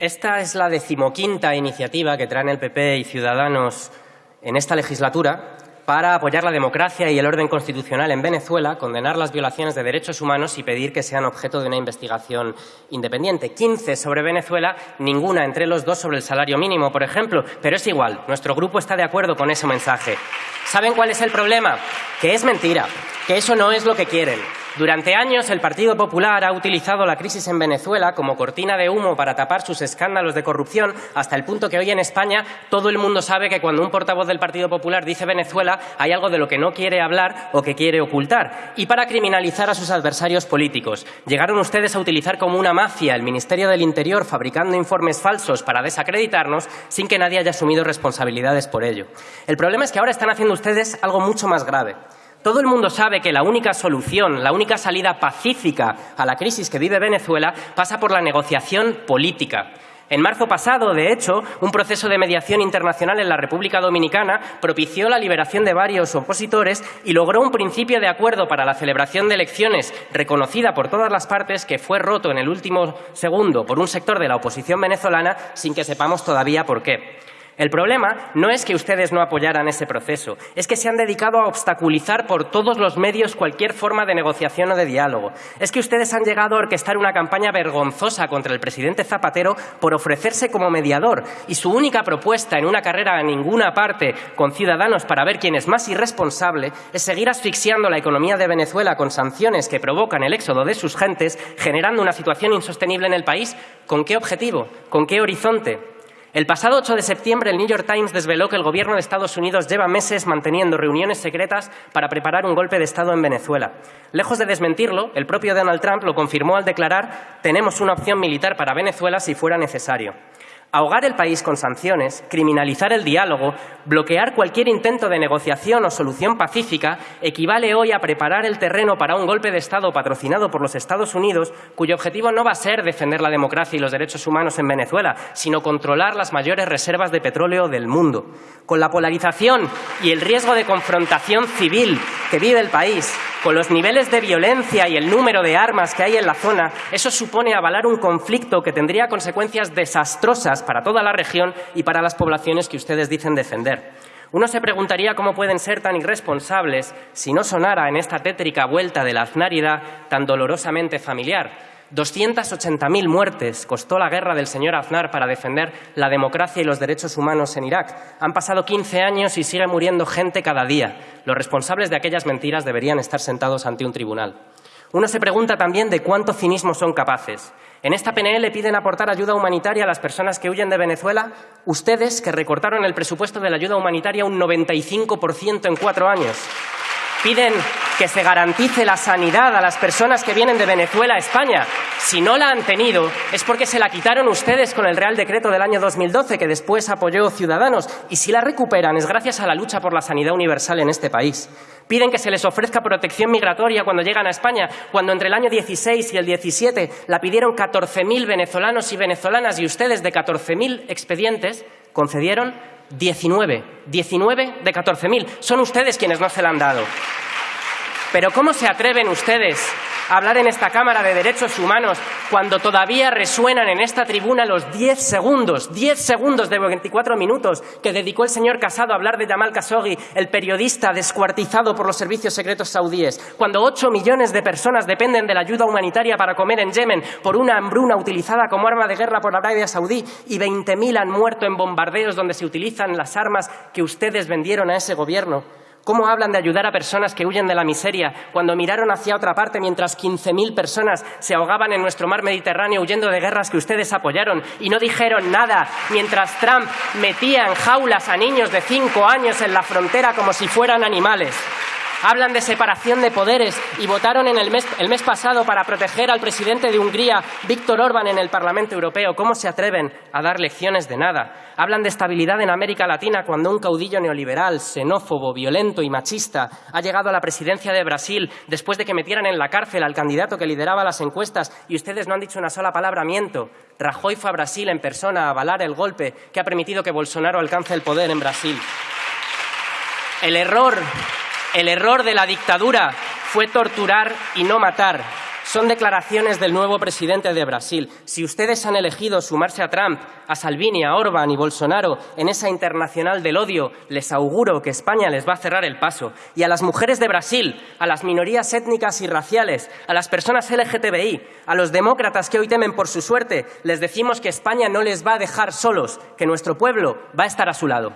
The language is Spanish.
Esta es la decimoquinta iniciativa que traen el PP y Ciudadanos en esta legislatura para apoyar la democracia y el orden constitucional en Venezuela, condenar las violaciones de derechos humanos y pedir que sean objeto de una investigación independiente. Quince sobre Venezuela, ninguna entre los dos sobre el salario mínimo, por ejemplo. Pero es igual, nuestro grupo está de acuerdo con ese mensaje. ¿Saben cuál es el problema? Que es mentira, que eso no es lo que quieren. Durante años el Partido Popular ha utilizado la crisis en Venezuela como cortina de humo para tapar sus escándalos de corrupción hasta el punto que hoy en España todo el mundo sabe que cuando un portavoz del Partido Popular dice Venezuela hay algo de lo que no quiere hablar o que quiere ocultar. Y para criminalizar a sus adversarios políticos. Llegaron ustedes a utilizar como una mafia el Ministerio del Interior fabricando informes falsos para desacreditarnos sin que nadie haya asumido responsabilidades por ello. El problema es que ahora están haciendo ustedes algo mucho más grave. Todo el mundo sabe que la única solución, la única salida pacífica a la crisis que vive Venezuela pasa por la negociación política. En marzo pasado, de hecho, un proceso de mediación internacional en la República Dominicana propició la liberación de varios opositores y logró un principio de acuerdo para la celebración de elecciones reconocida por todas las partes que fue roto en el último segundo por un sector de la oposición venezolana sin que sepamos todavía por qué. El problema no es que ustedes no apoyaran ese proceso, es que se han dedicado a obstaculizar por todos los medios cualquier forma de negociación o de diálogo. Es que ustedes han llegado a orquestar una campaña vergonzosa contra el presidente Zapatero por ofrecerse como mediador y su única propuesta en una carrera a ninguna parte con ciudadanos para ver quién es más irresponsable es seguir asfixiando la economía de Venezuela con sanciones que provocan el éxodo de sus gentes, generando una situación insostenible en el país. ¿Con qué objetivo? ¿Con qué horizonte? El pasado 8 de septiembre, el New York Times desveló que el gobierno de Estados Unidos lleva meses manteniendo reuniones secretas para preparar un golpe de Estado en Venezuela. Lejos de desmentirlo, el propio Donald Trump lo confirmó al declarar tenemos una opción militar para Venezuela si fuera necesario. Ahogar el país con sanciones, criminalizar el diálogo, bloquear cualquier intento de negociación o solución pacífica equivale hoy a preparar el terreno para un golpe de Estado patrocinado por los Estados Unidos, cuyo objetivo no va a ser defender la democracia y los derechos humanos en Venezuela, sino controlar las mayores reservas de petróleo del mundo. Con la polarización y el riesgo de confrontación civil que vive el país, con los niveles de violencia y el número de armas que hay en la zona, eso supone avalar un conflicto que tendría consecuencias desastrosas para toda la región y para las poblaciones que ustedes dicen defender. Uno se preguntaría cómo pueden ser tan irresponsables si no sonara en esta tétrica vuelta de la aznárida tan dolorosamente familiar. 280.000 muertes costó la guerra del señor Aznar para defender la democracia y los derechos humanos en Irak. Han pasado 15 años y sigue muriendo gente cada día. Los responsables de aquellas mentiras deberían estar sentados ante un tribunal. Uno se pregunta también de cuánto cinismo son capaces. En esta PNL piden aportar ayuda humanitaria a las personas que huyen de Venezuela. Ustedes, que recortaron el presupuesto de la ayuda humanitaria un 95% en cuatro años. Piden que se garantice la sanidad a las personas que vienen de Venezuela a España. Si no la han tenido, es porque se la quitaron ustedes con el Real Decreto del año 2012, que después apoyó Ciudadanos. Y si la recuperan, es gracias a la lucha por la sanidad universal en este país. Piden que se les ofrezca protección migratoria cuando llegan a España, cuando entre el año 16 y el 17 la pidieron 14.000 venezolanos y venezolanas y ustedes de 14.000 expedientes concedieron 19. 19 de 14.000. Son ustedes quienes no se la han dado. Pero ¿cómo se atreven ustedes hablar en esta Cámara de Derechos Humanos cuando todavía resuenan en esta tribuna los 10 segundos, 10 segundos de 24 minutos que dedicó el señor Casado a hablar de Jamal Khashoggi, el periodista descuartizado por los servicios secretos saudíes, cuando 8 millones de personas dependen de la ayuda humanitaria para comer en Yemen por una hambruna utilizada como arma de guerra por Arabia Saudí y 20.000 han muerto en bombardeos donde se utilizan las armas que ustedes vendieron a ese gobierno. ¿Cómo hablan de ayudar a personas que huyen de la miseria cuando miraron hacia otra parte mientras 15.000 personas se ahogaban en nuestro mar Mediterráneo huyendo de guerras que ustedes apoyaron y no dijeron nada mientras Trump metía en jaulas a niños de cinco años en la frontera como si fueran animales? Hablan de separación de poderes y votaron en el mes, el mes pasado para proteger al presidente de Hungría, Víctor Orbán, en el Parlamento Europeo. ¿Cómo se atreven a dar lecciones de nada? Hablan de estabilidad en América Latina cuando un caudillo neoliberal, xenófobo, violento y machista ha llegado a la presidencia de Brasil después de que metieran en la cárcel al candidato que lideraba las encuestas y ustedes no han dicho una sola palabra, miento. Rajoy fue a Brasil en persona a avalar el golpe que ha permitido que Bolsonaro alcance el poder en Brasil. El error el error de la dictadura fue torturar y no matar. Son declaraciones del nuevo presidente de Brasil. Si ustedes han elegido sumarse a Trump, a Salvini, a Orban y Bolsonaro en esa internacional del odio, les auguro que España les va a cerrar el paso. Y a las mujeres de Brasil, a las minorías étnicas y raciales, a las personas LGTBI, a los demócratas que hoy temen por su suerte, les decimos que España no les va a dejar solos, que nuestro pueblo va a estar a su lado.